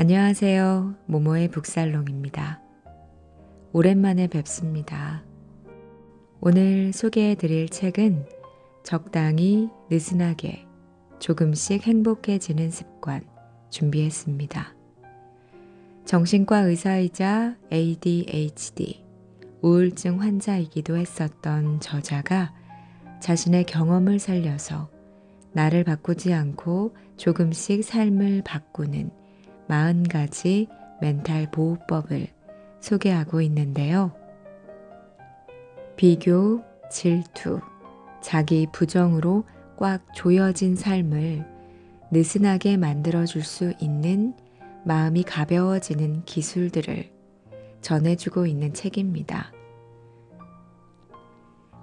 안녕하세요. 모모의 북살롱입니다. 오랜만에 뵙습니다. 오늘 소개해 드릴 책은 적당히 느슨하게 조금씩 행복해지는 습관 준비했습니다. 정신과 의사이자 ADHD, 우울증 환자이기도 했었던 저자가 자신의 경험을 살려서 나를 바꾸지 않고 조금씩 삶을 바꾸는 40가지 멘탈 보호법을 소개하고 있는데요. 비교, 질투, 자기 부정으로 꽉 조여진 삶을 느슨하게 만들어줄 수 있는 마음이 가벼워지는 기술들을 전해주고 있는 책입니다.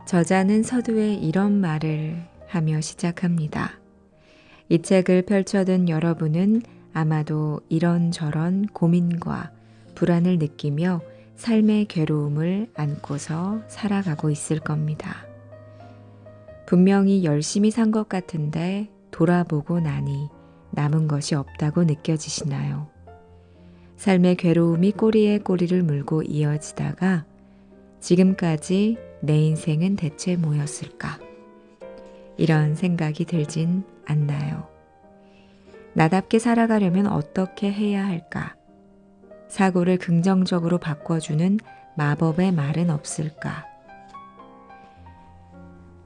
저자는 서두에 이런 말을 하며 시작합니다. 이 책을 펼쳐든 여러분은 아마도 이런저런 고민과 불안을 느끼며 삶의 괴로움을 안고서 살아가고 있을 겁니다. 분명히 열심히 산 것 같은데 돌아보고 나니 남은 것이 없다고 느껴지시나요? 삶의 괴로움이 꼬리에 꼬리를 물고 이어지다가 지금까지 내 인생은 대체 뭐였을까? 이런 생각이 들진 않나요? 나답게 살아가려면 어떻게 해야 할까? 사고를 긍정적으로 바꿔주는 마법의 말은 없을까?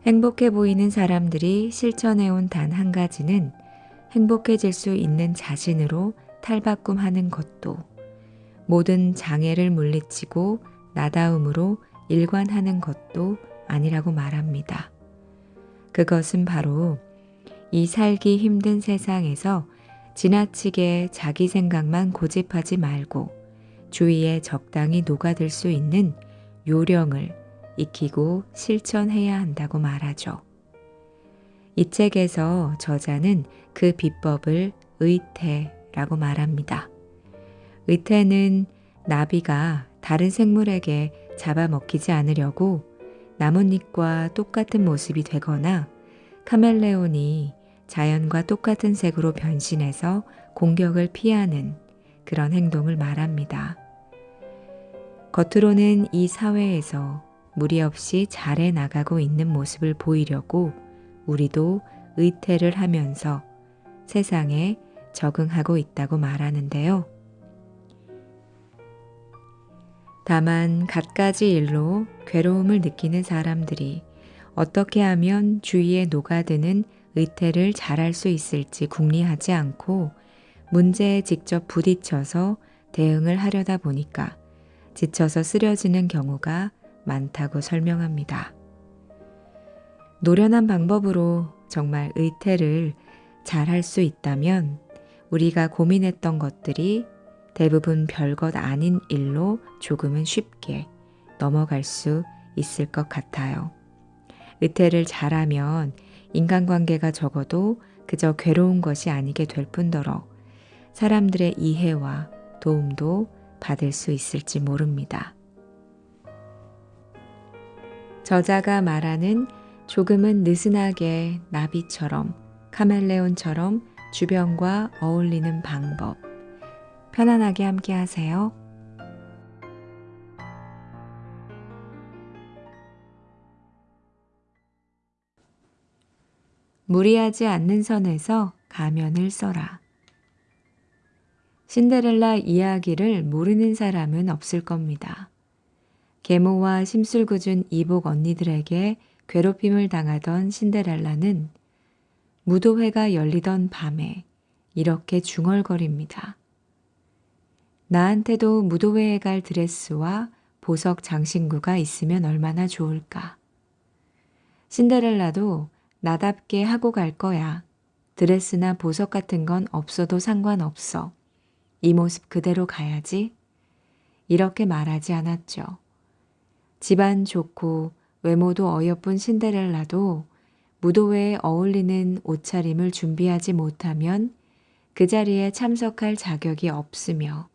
행복해 보이는 사람들이 실천해온 단 한 가지는 행복해질 수 있는 자신으로 탈바꿈하는 것도 모든 장애를 물리치고 나다움으로 일관하는 것도 아니라고 말합니다. 그것은 바로 이 살기 힘든 세상에서 지나치게 자기 생각만 고집하지 말고 주위에 적당히 녹아들 수 있는 요령을 익히고 실천해야 한다고 말하죠. 이 책에서 저자는 그 비법을 의태라고 말합니다. 의태는 나비가 다른 생물에게 잡아먹히지 않으려고 나뭇잎과 똑같은 모습이 되거나 카멜레온이 자연과 똑같은 색으로 변신해서 공격을 피하는 그런 행동을 말합니다. 겉으로는 이 사회에서 무리 없이 잘해 나가고 있는 모습을 보이려고 우리도 의태를 하면서 세상에 적응하고 있다고 말하는데요. 다만 갖가지 일로 괴로움을 느끼는 사람들이 어떻게 하면 주위에 녹아드는 의태를 잘할 수 있을지 궁리하지 않고 문제에 직접 부딪혀서 대응을 하려다 보니까 지쳐서 쓰려지는 경우가 많다고 설명합니다. 노련한 방법으로 정말 의태를 잘할 수 있다면 우리가 고민했던 것들이 대부분 별것 아닌 일로 조금은 쉽게 넘어갈 수 있을 것 같아요. 의태를 잘하면 인간관계가 적어도 그저 괴로운 것이 아니게 될 뿐더러 사람들의 이해와 도움도 받을 수 있을지 모릅니다. 저자가 말하는 조금은 느슨하게 나비처럼 카멜레온처럼 주변과 어울리는 방법. 편안하게 함께 하세요. 무리하지 않는 선에서 가면을 써라. 신데렐라 이야기를 모르는 사람은 없을 겁니다. 계모와 심술궂은 이복 언니들에게 괴롭힘을 당하던 신데렐라는 무도회가 열리던 밤에 이렇게 중얼거립니다. 나한테도 무도회에 갈 드레스와 보석 장신구가 있으면 얼마나 좋을까. 신데렐라도 나답게 하고 갈 거야. 드레스나 보석 같은 건 없어도 상관없어. 이 모습 그대로 가야지. 이렇게 말하지 않았죠. 집안 좋고 외모도 어여쁜 신데렐라도 무도회에 어울리는 옷차림을 준비하지 못하면 그 자리에 참석할 자격이 없으며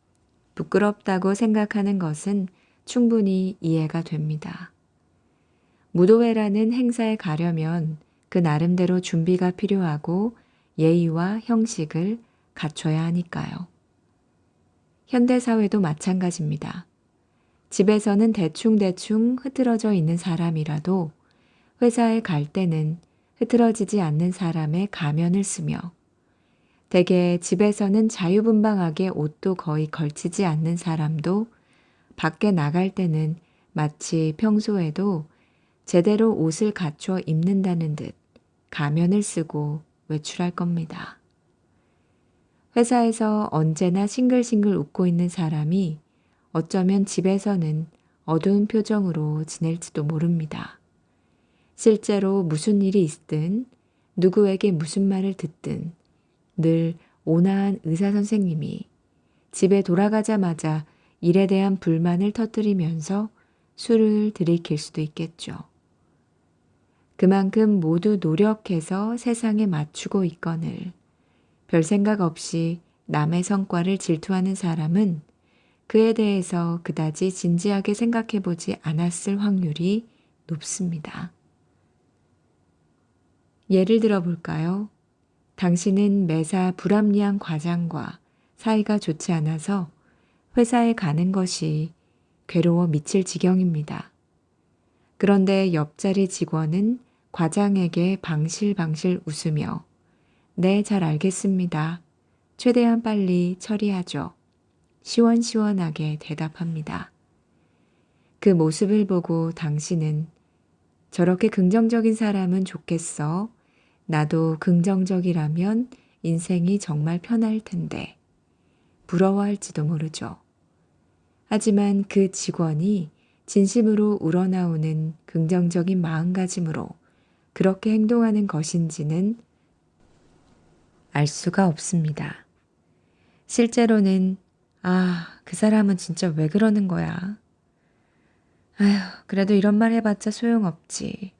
부끄럽다고 생각하는 것은 충분히 이해가 됩니다. 무도회라는 행사에 가려면 그 나름대로 준비가 필요하고 예의와 형식을 갖춰야 하니까요. 현대사회도 마찬가지입니다. 집에서는 대충대충 흐트러져 있는 사람이라도 회사에 갈 때는 흐트러지지 않는 사람의 가면을 쓰며 대개 집에서는 자유분방하게 옷도 거의 걸치지 않는 사람도 밖에 나갈 때는 마치 평소에도 제대로 옷을 갖춰 입는다는 듯 가면을 쓰고 외출할 겁니다. 회사에서 언제나 싱글싱글 웃고 있는 사람이 어쩌면 집에서는 어두운 표정으로 지낼지도 모릅니다. 실제로 무슨 일이 있든 누구에게 무슨 말을 듣든 늘 온화한 의사 선생님이 집에 돌아가자마자 일에 대한 불만을 터뜨리면서 술을 들이킬 수도 있겠죠. 그만큼 모두 노력해서 세상에 맞추고 있거늘 별 생각 없이 남의 성과를 질투하는 사람은 그에 대해서 그다지 진지하게 생각해 보지 않았을 확률이 높습니다. 예를 들어 볼까요? 당신은 매사 불합리한 과장과 사이가 좋지 않아서 회사에 가는 것이 괴로워 미칠 지경입니다. 그런데 옆자리 직원은 과장에게 방실방실 웃으며 네, 잘 알겠습니다. 최대한 빨리 처리하죠. 시원시원하게 대답합니다. 그 모습을 보고 당신은 저렇게 긍정적인 사람은 좋겠어. 나도 긍정적이라면 인생이 정말 편할 텐데. 부러워할지도 모르죠. 하지만 그 직원이 진심으로 우러나오는 긍정적인 마음가짐으로 그렇게 행동하는 것인지는 알 수가 없습니다. 실제로는 아, 그 사람은 진짜 왜 그러는 거야? 아휴, 그래도 이런 말 해봤자 소용없지.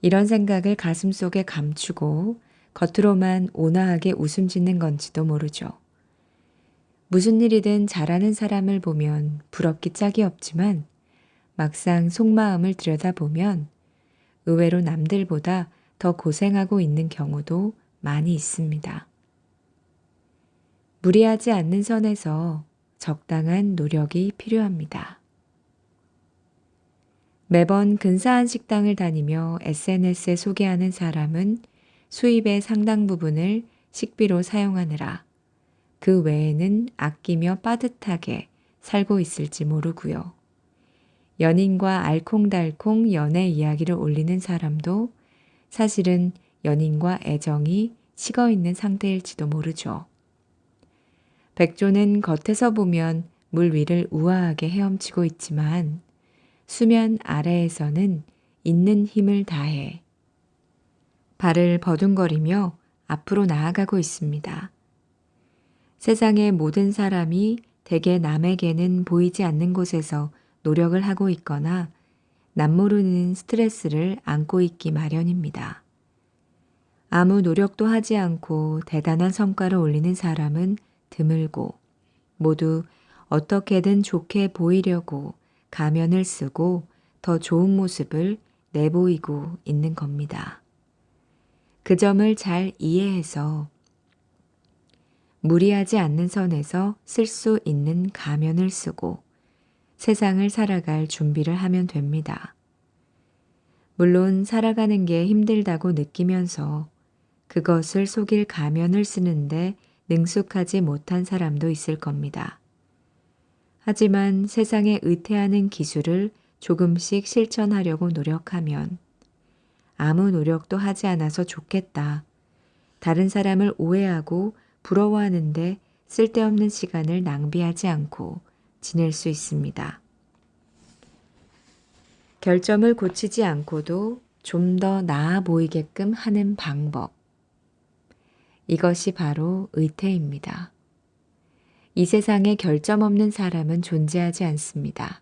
이런 생각을 가슴 속에 감추고 겉으로만 온화하게 웃음 짓는 건지도 모르죠. 무슨 일이든 잘하는 사람을 보면 부럽기 짝이 없지만 막상 속마음을 들여다보면 의외로 남들보다 더 고생하고 있는 경우도 많이 있습니다. 무리하지 않는 선에서 적당한 노력이 필요합니다. 매번 근사한 식당을 다니며 SNS에 소개하는 사람은 수입의 상당 부분을 식비로 사용하느라 그 외에는 아끼며 빠듯하게 살고 있을지 모르고요. 연인과 알콩달콩 연애 이야기를 올리는 사람도 사실은 연인과 애정이 식어 있는 상태일지도 모르죠. 백조는 겉에서 보면 물 위를 우아하게 헤엄치고 있지만 수면 아래에서는 있는 힘을 다해 발을 버둥거리며 앞으로 나아가고 있습니다. 세상의 모든 사람이 대개 남에게는 보이지 않는 곳에서 노력을 하고 있거나 남모르는 스트레스를 안고 있기 마련입니다. 아무 노력도 하지 않고 대단한 성과를 올리는 사람은 드물고 모두 어떻게든 좋게 보이려고 가면을 쓰고 더 좋은 모습을 내보이고 있는 겁니다. 그 점을 잘 이해해서 무리하지 않는 선에서 쓸 수 있는 가면을 쓰고 세상을 살아갈 준비를 하면 됩니다. 물론 살아가는 게 힘들다고 느끼면서 그것을 속일 가면을 쓰는데 능숙하지 못한 사람도 있을 겁니다. 하지만 세상에 의태하는 기술을 조금씩 실천하려고 노력하면 아무 노력도 하지 않아서 좋겠다. 다른 사람을 오해하고 부러워하는데 쓸데없는 시간을 낭비하지 않고 지낼 수 있습니다. 결점을 고치지 않고도 좀 더 나아 보이게끔 하는 방법. 이것이 바로 의태입니다. 이 세상에 결점 없는 사람은 존재하지 않습니다.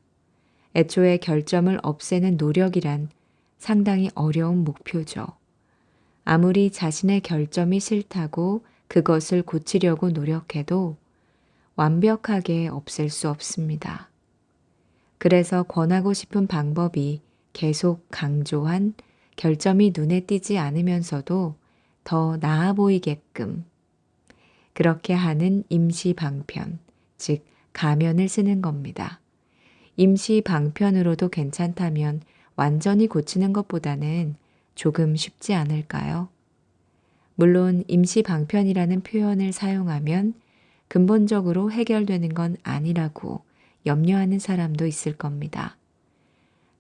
애초에 결점을 없애는 노력이란 상당히 어려운 목표죠. 아무리 자신의 결점이 싫다고 그것을 고치려고 노력해도 완벽하게 없앨 수 없습니다. 그래서 권하고 싶은 방법이 계속 강조한 결점이 눈에 띄지 않으면서도 더 나아 보이게끔 그렇게 하는 임시 방편, 즉 가면을 쓰는 겁니다. 임시 방편으로도 괜찮다면 완전히 고치는 것보다는 조금 쉽지 않을까요? 물론 임시 방편이라는 표현을 사용하면 근본적으로 해결되는 건 아니라고 염려하는 사람도 있을 겁니다.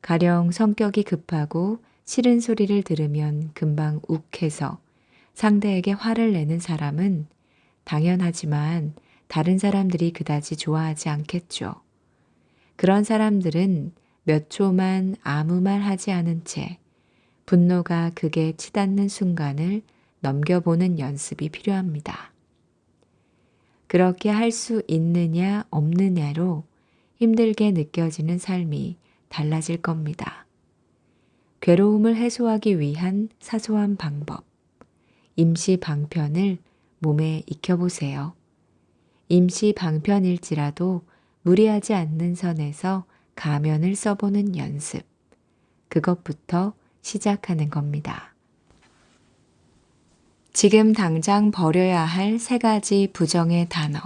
가령 성격이 급하고 싫은 소리를 들으면 금방 욱해서 상대에게 화를 내는 사람은 당연하지만 다른 사람들이 그다지 좋아하지 않겠죠. 그런 사람들은 몇 초만 아무 말 하지 않은 채 분노가 극에 치닫는 순간을 넘겨보는 연습이 필요합니다. 그렇게 할 수 있느냐 없느냐로 힘들게 느껴지는 삶이 달라질 겁니다. 괴로움을 해소하기 위한 사소한 방법. 임시 방편을 몸에 익혀보세요. 임시 방편일지라도 무리하지 않는 선에서 가면을 써보는 연습. 그것부터 시작하는 겁니다. 지금 당장 버려야 할 세 가지 부정의 단어.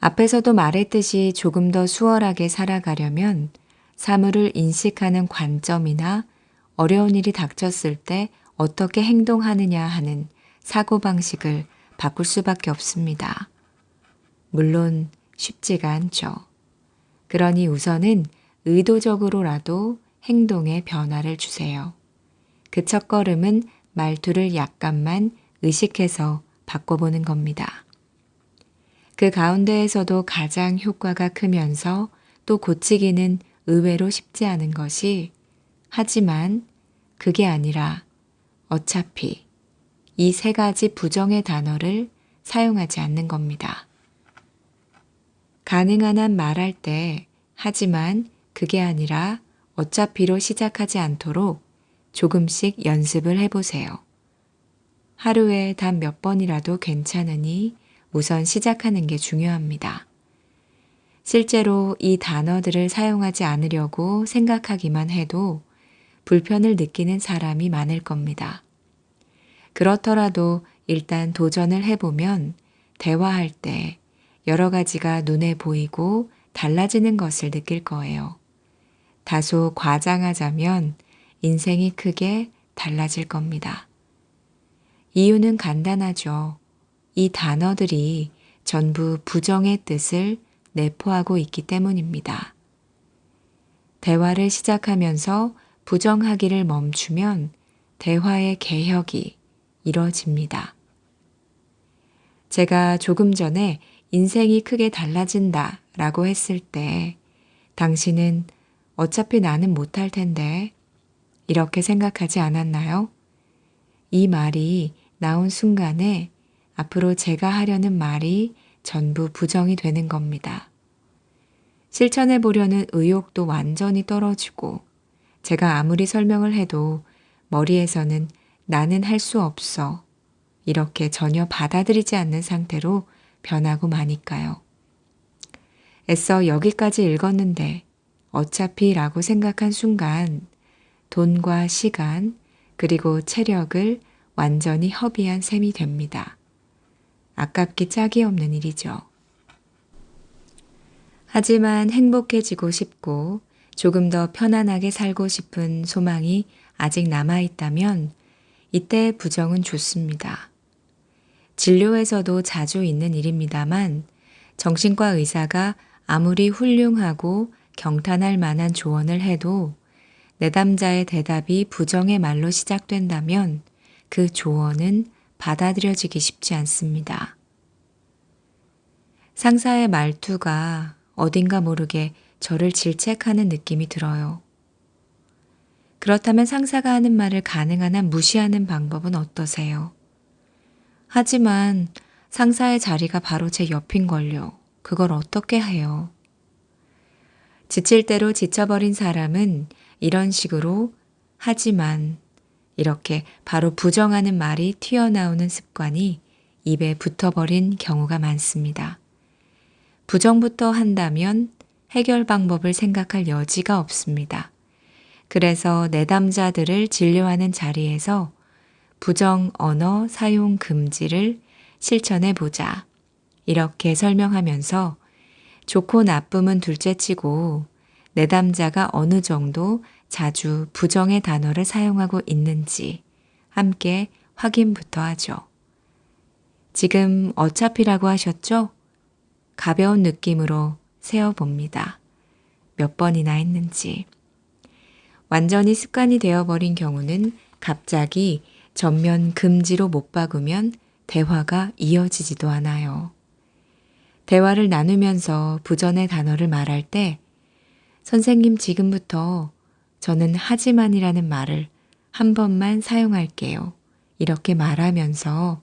앞에서도 말했듯이 조금 더 수월하게 살아가려면 사물을 인식하는 관점이나 어려운 일이 닥쳤을 때 어떻게 행동하느냐 하는 사고방식을 바꿀 수밖에 없습니다. 물론 쉽지가 않죠. 그러니 우선은 의도적으로라도 행동에 변화를 주세요. 그 첫 걸음은 말투를 약간만 의식해서 바꿔보는 겁니다. 그 가운데에서도 가장 효과가 크면서 또 고치기는 의외로 쉽지 않은 것이 하지만 그게 아니라 어차피 이 세 가지 부정의 단어를 사용하지 않는 겁니다. 가능한 한 말할 때 하지만 그게 아니라 어차피로 시작하지 않도록 조금씩 연습을 해보세요. 하루에 단 몇 번이라도 괜찮으니 우선 시작하는 게 중요합니다. 실제로 이 단어들을 사용하지 않으려고 생각하기만 해도 불편을 느끼는 사람이 많을 겁니다. 그렇더라도 일단 도전을 해보면 대화할 때 여러 가지가 눈에 보이고 달라지는 것을 느낄 거예요. 다소 과장하자면 인생이 크게 달라질 겁니다. 이유는 간단하죠. 이 단어들이 전부 부정의 뜻을 내포하고 있기 때문입니다. 대화를 시작하면서 부정하기를 멈추면 대화의 개혁이 이뤄집니다. 제가 조금 전에 인생이 크게 달라진다 라고 했을 때 당신은 어차피 나는 못할 텐데 이렇게 생각하지 않았나요? 이 말이 나온 순간에 앞으로 제가 하려는 말이 전부 부정이 되는 겁니다. 실천해 보려는 의욕도 완전히 떨어지고 제가 아무리 설명을 해도 머리에서는 나는 할 수 없어 이렇게 전혀 받아들이지 않는 상태로 변하고 마니까요. 애써 여기까지 읽었는데 어차피 라고 생각한 순간 돈과 시간 그리고 체력을 완전히 허비한 셈이 됩니다. 아깝기 짝이 없는 일이죠. 하지만 행복해지고 싶고 조금 더 편안하게 살고 싶은 소망이 아직 남아있다면 이때 부정은 좋습니다. 진료에서도 자주 있는 일입니다만 정신과 의사가 아무리 훌륭하고 경탄할 만한 조언을 해도 내담자의 대답이 부정의 말로 시작된다면 그 조언은 받아들여지기 쉽지 않습니다. 상사의 말투가 어딘가 모르게 저를 질책하는 느낌이 들어요. 그렇다면 상사가 하는 말을 가능한 한 무시하는 방법은 어떠세요? 하지만 상사의 자리가 바로 제 옆인걸요. 그걸 어떻게 해요? 지칠 대로 지쳐버린 사람은 이런 식으로 하지만 이렇게 바로 부정하는 말이 튀어나오는 습관이 입에 붙어버린 경우가 많습니다. 부정부터 한다면 해결 방법을 생각할 여지가 없습니다. 그래서 내담자들을 진료하는 자리에서 부정 언어 사용 금지를 실천해 보자. 이렇게 설명하면서 좋고 나쁨은 둘째 치고 내담자가 어느 정도 자주 부정의 단어를 사용하고 있는지 함께 확인부터 하죠. 지금 어차피라고 하셨죠? 가벼운 느낌으로 세어봅니다. 몇 번이나 했는지. 완전히 습관이 되어버린 경우는 갑자기 전면 금지로 못 박으면 대화가 이어지지도 않아요. 대화를 나누면서 부전의 단어를 말할 때 선생님 지금부터 저는 하지만이라는 말을 한 번만 사용할게요. 이렇게 말하면서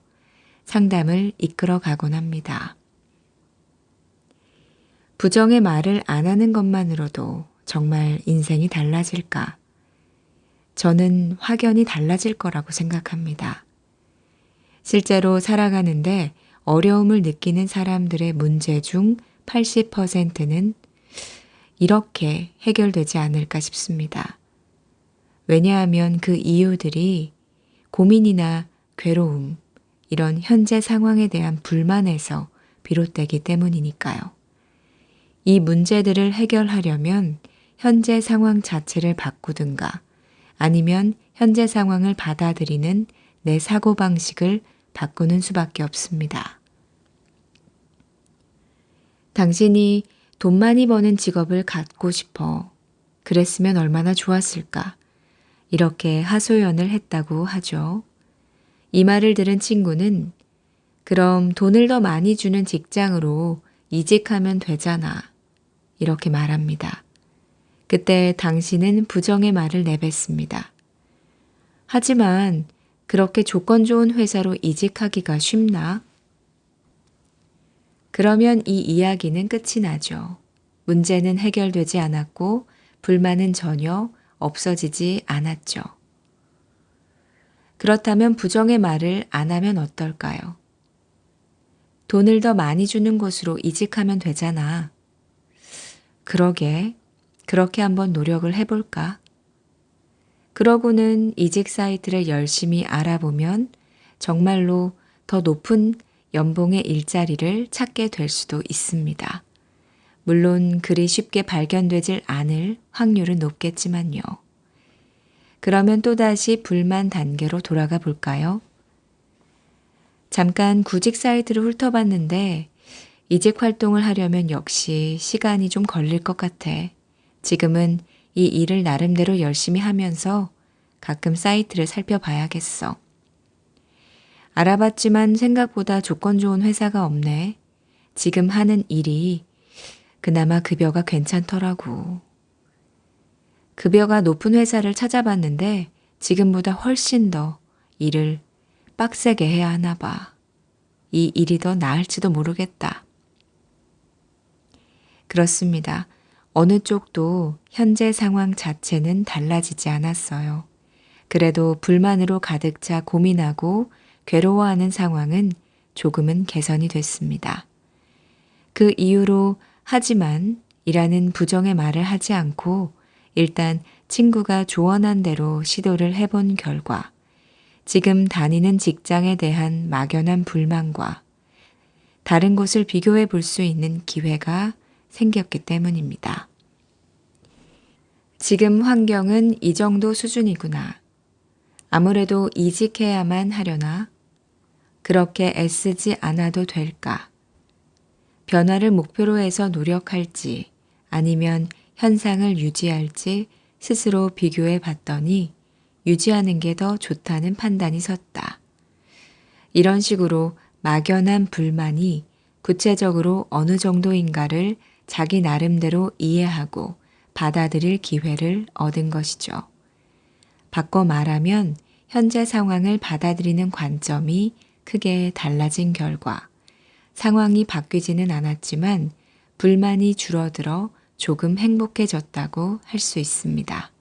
상담을 이끌어 가곤 합니다. 부정의 말을 안 하는 것만으로도 정말 인생이 달라질까? 저는 확연히 달라질 거라고 생각합니다. 실제로 살아가는데 어려움을 느끼는 사람들의 문제 중 80%는 이렇게 해결되지 않을까 싶습니다. 왜냐하면 그 이유들이 고민이나 괴로움, 이런 현재 상황에 대한 불만에서 비롯되기 때문이니까요. 이 문제들을 해결하려면 현재 상황 자체를 바꾸든가 아니면 현재 상황을 받아들이는 내 사고방식을 바꾸는 수밖에 없습니다. 당신이 돈 많이 버는 직업을 갖고 싶어. 그랬으면 얼마나 좋았을까. 이렇게 하소연을 했다고 하죠. 이 말을 들은 친구는 그럼 돈을 더 많이 주는 직장으로 이직하면 되잖아. 이렇게 말합니다. 그때 당신은 부정의 말을 내뱉습니다. 하지만 그렇게 조건 좋은 회사로 이직하기가 쉽나? 그러면 이 이야기는 끝이 나죠. 문제는 해결되지 않았고 불만은 전혀 없어지지 않았죠. 그렇다면 부정의 말을 안 하면 어떨까요? 돈을 더 많이 주는 곳으로 이직하면 되잖아. 그러게, 그렇게 한번 노력을 해볼까? 그러고는 이직 사이트를 열심히 알아보면 정말로 더 높은 연봉의 일자리를 찾게 될 수도 있습니다. 물론 그리 쉽게 발견되질 않을 확률은 높겠지만요. 그러면 또다시 불만 단계로 돌아가 볼까요? 잠깐 구직 사이트를 훑어봤는데 이직 활동을 하려면 역시 시간이 좀 걸릴 것 같아. 지금은 이 일을 나름대로 열심히 하면서 가끔 사이트를 살펴봐야겠어. 알아봤지만 생각보다 조건 좋은 회사가 없네. 지금 하는 일이 그나마 급여가 괜찮더라고. 급여가 높은 회사를 찾아봤는데 지금보다 훨씬 더 일을 빡세게 해야 하나 봐. 이 일이 더 나을지도 모르겠다. 그렇습니다. 어느 쪽도 현재 상황 자체는 달라지지 않았어요. 그래도 불만으로 가득 차 고민하고 괴로워하는 상황은 조금은 개선이 됐습니다. 그 이유로 하지만 이라는 부정의 말을 하지 않고 일단 친구가 조언한 대로 시도를 해본 결과 지금 다니는 직장에 대한 막연한 불만과 다른 곳을 비교해 볼 수 있는 기회가 생겼기 때문입니다. 지금 환경은 이 정도 수준이구나. 아무래도 이직해야만 하려나? 그렇게 애쓰지 않아도 될까? 변화를 목표로 해서 노력할지 아니면 현상을 유지할지 스스로 비교해 봤더니 유지하는 게 더 좋다는 판단이 섰다. 이런 식으로 막연한 불만이 구체적으로 어느 정도인가를 자기 나름대로 이해하고 받아들일 기회를 얻은 것이죠. 바꿔 말하면 현재 상황을 받아들이는 관점이 크게 달라진 결과 상황이 바뀌지는 않았지만 불만이 줄어들어 조금 행복해졌다고 할 수 있습니다.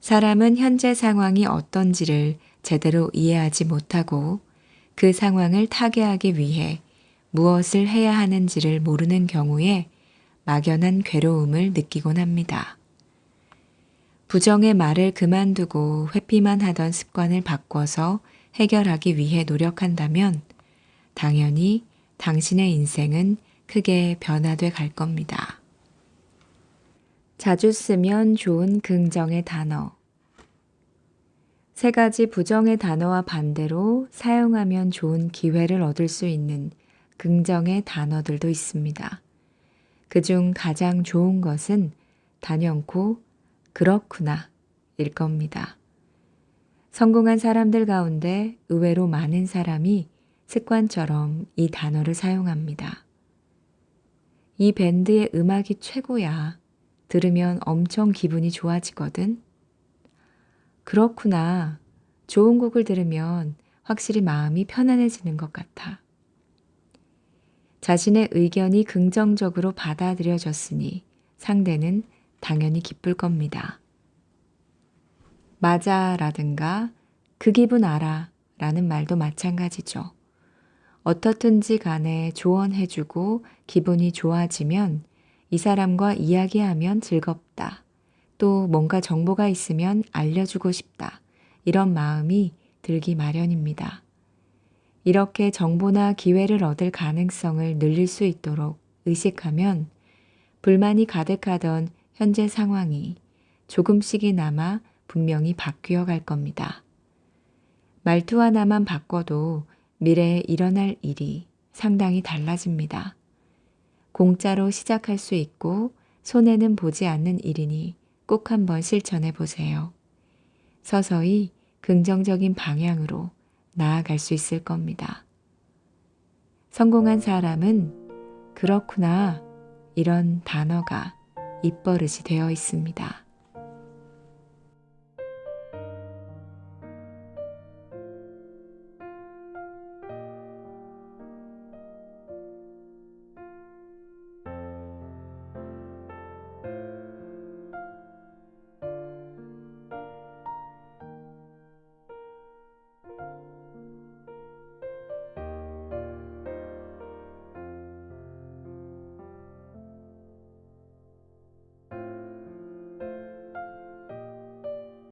사람은 현재 상황이 어떤지를 제대로 이해하지 못하고 그 상황을 타개하기 위해 무엇을 해야 하는지를 모르는 경우에 막연한 괴로움을 느끼곤 합니다. 부정의 말을 그만두고 회피만 하던 습관을 바꿔서 해결하기 위해 노력한다면 당연히 당신의 인생은 크게 변화돼 갈 겁니다. 자주 쓰면 좋은 긍정의 단어. 세 가지 부정의 단어와 반대로 사용하면 좋은 기회를 얻을 수 있는 긍정의 단어들도 있습니다. 그 중 가장 좋은 것은 단연코 그렇구나 일 겁니다. 성공한 사람들 가운데 의외로 많은 사람이 습관처럼 이 단어를 사용합니다. 이 밴드의 음악이 최고야. 들으면 엄청 기분이 좋아지거든. 그렇구나. 좋은 곡을 들으면 확실히 마음이 편안해지는 것 같아. 자신의 의견이 긍정적으로 받아들여졌으니 상대는 당연히 기쁠 겁니다. 맞아 라든가 그 기분 알아 라는 말도 마찬가지죠. 어떻든지 간에 조언해주고 기분이 좋아지면 이 사람과 이야기하면 즐겁다. 또 뭔가 정보가 있으면 알려주고 싶다. 이런 마음이 들기 마련입니다. 이렇게 정보나 기회를 얻을 가능성을 늘릴 수 있도록 의식하면 불만이 가득하던 현재 상황이 조금씩이나마 분명히 바뀌어 갈 겁니다. 말투 하나만 바꿔도 미래에 일어날 일이 상당히 달라집니다. 공짜로 시작할 수 있고 손해는 보지 않는 일이니 꼭 한번 실천해 보세요. 서서히 긍정적인 방향으로 나아갈 수 있을 겁니다. 성공한 사람은 그렇구나 이런 단어가 입버릇이 되어 있습니다.